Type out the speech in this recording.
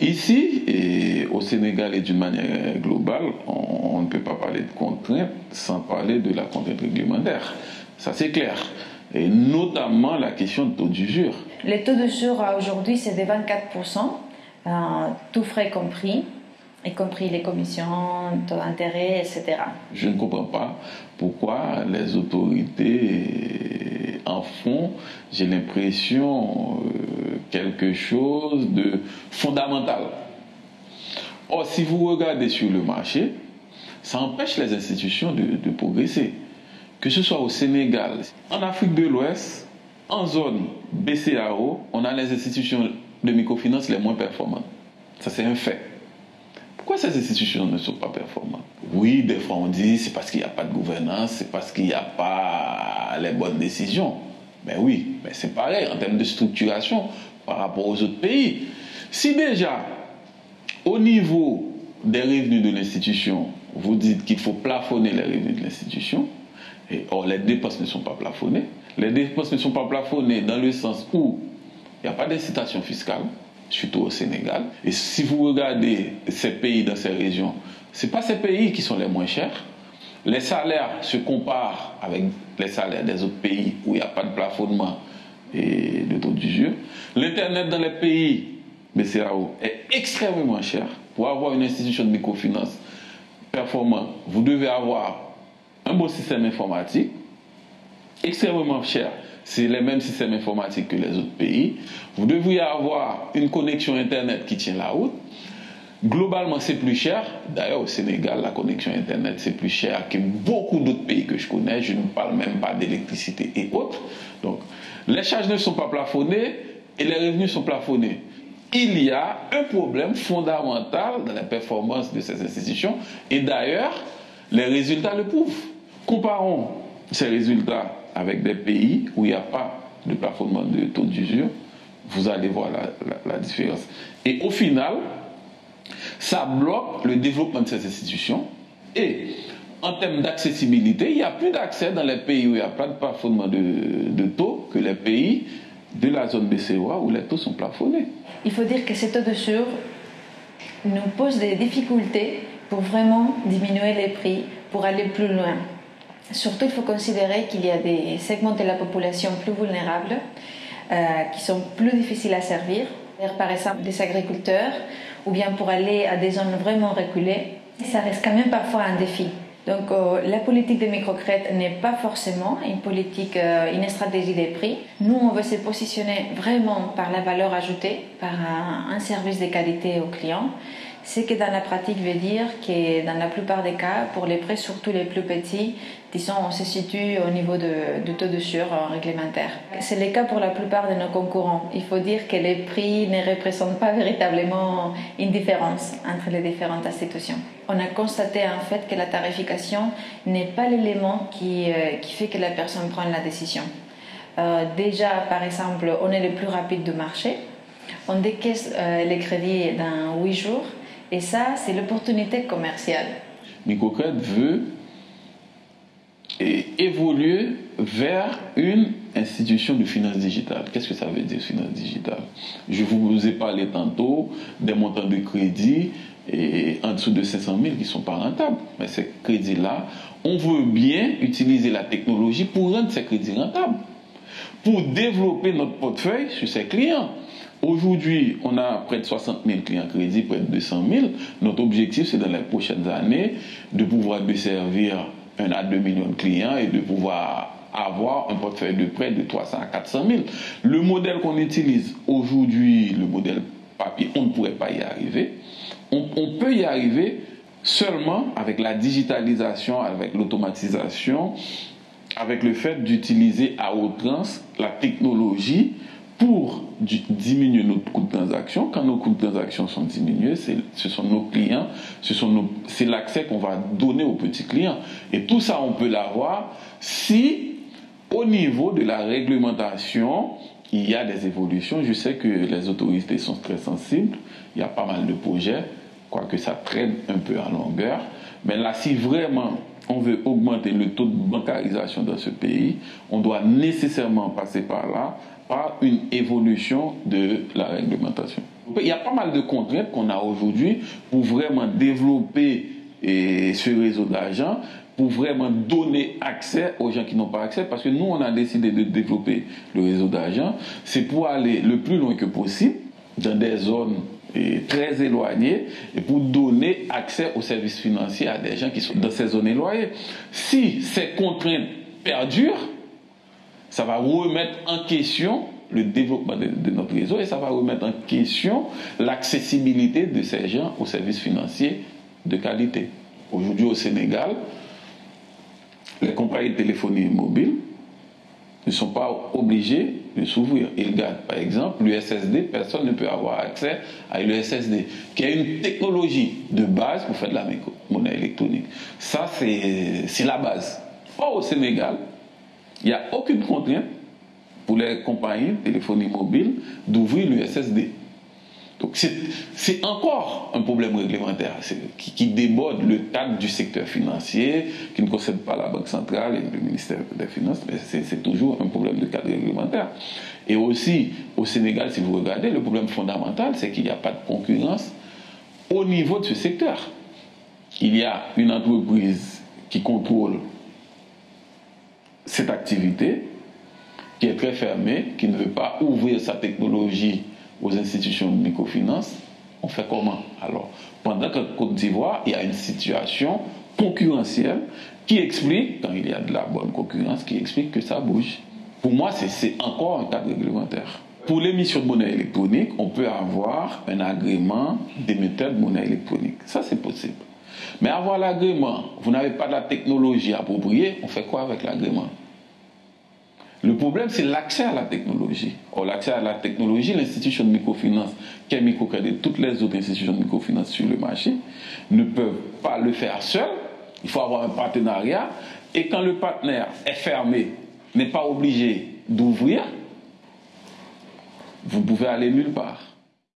Ici, et au Sénégal et d'une manière globale, on, ne peut pas parler de contraintes sans parler de la contrainte réglementaire. Ça, c'est clair. Et notamment la question de taux d'usure. Le taux d'usure aujourd'hui, c'est de 24%, euh, tout frais compris y compris les commissions, taux d'intérêt, etc. Je ne comprends pas pourquoi les autorités en font, j'ai l'impression, euh, quelque chose de fondamental. Or, si vous regardez sur le marché, ça empêche les institutions de, de progresser. Que ce soit au Sénégal, en Afrique de l'Ouest, en zone BCAO, on a les institutions de microfinance les moins performantes. Ça, c'est un fait. Pourquoi ces institutions ne sont pas performantes? Oui, des fois on dit c'est parce qu'il n'y a pas de gouvernance, c'est parce qu'il n'y a pas les bonnes décisions. Mais oui, mais c'est pareil en termes de structuration par rapport aux autres pays. Si déjà, au niveau des revenus de l'institution, vous dites qu'il faut plafonner les revenus de l'institution, et or les dépenses ne sont pas plafonnées, les dépenses ne sont pas plafonnées dans le sens où il n'y a pas d'incitation fiscale, surtout au Sénégal. Et si vous regardez ces pays dans ces régions, ce pas ces pays qui sont les moins chers. Les salaires se comparent avec les salaires des autres pays où il n'y a pas de plafonnement et de taux d'usure. L'Internet dans les pays BCAO est extrêmement cher. Pour avoir une institution de microfinance performante, vous devez avoir un beau système informatique extrêmement cher c'est les mêmes systèmes informatiques que les autres pays. Vous devriez avoir une connexion Internet qui tient la route. Globalement, c'est plus cher. D'ailleurs, au Sénégal, la connexion Internet, c'est plus cher que beaucoup d'autres pays que je connais. Je ne parle même pas d'électricité et autres. Donc, les charges ne sont pas plafonnées et les revenus sont plafonnés. Il y a un problème fondamental dans la performance de ces institutions. Et d'ailleurs, les résultats le prouvent. Comparons ces résultats avec des pays où il n'y a pas de plafonnement de taux d'usure, vous allez voir la, différence. Et au final, ça bloque le développement de ces institutions. Et en termes d'accessibilité, il n'y a plus d'accès dans les pays où il n'y a pas de plafonnement de, taux que les pays de la zone BCOA où les taux sont plafonnés. Il faut dire que ces taux d'usure nous posent des difficultés pour vraiment diminuer les prix, pour aller plus loin. Surtout, il faut considérer qu'il y a des segments de la population plus vulnérables euh, qui sont plus difficiles à servir, par exemple des agriculteurs, ou bien pour aller à des zones vraiment reculées. Ça reste quand même parfois un défi. Donc euh, la politique de microcrédit n'est pas forcément une politique, euh, une stratégie des prix. Nous, on veut se positionner vraiment par la valeur ajoutée, par un, un service de qualité aux clients ce qui dans la pratique veut dire que dans la plupart des cas, pour les prêts, surtout les plus petits, disons, on se situe au niveau de, du taux de sur réglementaire. C'est le cas pour la plupart de nos concurrents. Il faut dire que les prix ne représentent pas véritablement une différence entre les différentes institutions. On a constaté en fait que la tarification n'est pas l'élément qui, euh, fait que la personne prend la décision. Euh, déjà, par exemple, on est le plus rapide du marché. On décaisse euh, les crédits dans 8 jours et ça, c'est l'opportunité commerciale. Microcred veut évoluer vers une institution de finance digitale. Qu'est-ce que ça veut dire, finance digitale? Je vous ai parlé tantôt des montants de crédit et en dessous de 500 000 qui ne sont pas rentables. Mais ces crédits-là, on veut bien utiliser la technologie pour rendre ces crédits rentables, pour développer notre portefeuille sur ces clients. Aujourd'hui, on a près de 60 000 clients crédits, près de 200 000. Notre objectif, c'est dans les prochaines années de pouvoir desservir 1 à 2 millions de clients et de pouvoir avoir un portefeuille de près de 300 à 400 000. Le modèle qu'on utilise aujourd'hui, le modèle papier, on ne pourrait pas y arriver. On, on peut y arriver seulement avec la digitalisation, avec l'automatisation, avec le fait d'utiliser à outrance la technologie pour diminuer notre coût de transaction. Quand nos coûts de transaction sont diminués, ce sont nos clients, c'est l'accès qu'on va donner aux petits clients. Et tout ça, on peut l'avoir si, au niveau de la réglementation, il y a des évolutions. Je sais que les autorités sont très sensibles. Il y a pas mal de projets, quoique ça traîne un peu en longueur. Mais là, si vraiment on veut augmenter le taux de bancarisation dans ce pays, on doit nécessairement passer par là, par une évolution de la réglementation. Il y a pas mal de contraintes qu'on a aujourd'hui pour vraiment développer ce réseau d'argent, pour vraiment donner accès aux gens qui n'ont pas accès, parce que nous, on a décidé de développer le réseau d'argent, c'est pour aller le plus loin que possible dans des zones très éloignées et pour donner accès aux services financiers à des gens qui sont dans ces zones éloignées. Si ces contraintes perdurent, ça va remettre en question le développement de, notre réseau et ça va remettre en question l'accessibilité de ces gens aux services financiers de qualité. Aujourd'hui au Sénégal, les compagnies de téléphonie mobile ne sont pas obligées de s'ouvrir. Ils gardent, par exemple, l'USSD, personne ne peut avoir accès à l'USSD, qui est une technologie de base pour faire de la monnaie électronique. Ça, c'est la base. Or, au Sénégal, il n'y a aucune contrainte pour les compagnies téléphonie mobile d'ouvrir le SSD. Donc c'est encore un problème réglementaire qui, déborde le cadre du secteur financier, qui ne concerne pas la Banque centrale et le ministère des Finances, mais c'est toujours un problème de cadre réglementaire. Et aussi, au Sénégal, si vous regardez, le problème fondamental, c'est qu'il n'y a pas de concurrence au niveau de ce secteur. Il y a une entreprise qui contrôle cette activité qui est très fermée, qui ne veut pas ouvrir sa technologie aux institutions de microfinance, on fait comment alors? Pendant qu'en Côte d'Ivoire, il y a une situation concurrentielle qui explique, quand il y a de la bonne concurrence, qui explique que ça bouge. Pour moi, c'est encore un cadre réglementaire. Pour l'émission de monnaie électronique, on peut avoir un agrément d'émetteur de monnaie électronique. Ça, c'est possible. Mais avoir l'agrément, vous n'avez pas de la technologie appropriée, on fait quoi avec l'agrément? Le problème, c'est l'accès à la technologie. Or, l'accès à la technologie, l'institution de microfinance, qui est microcrédit, toutes les autres institutions de microfinance sur le marché, ne peuvent pas le faire seul. Il faut avoir un partenariat. Et quand le partenaire est fermé, n'est pas obligé d'ouvrir, vous pouvez aller nulle part.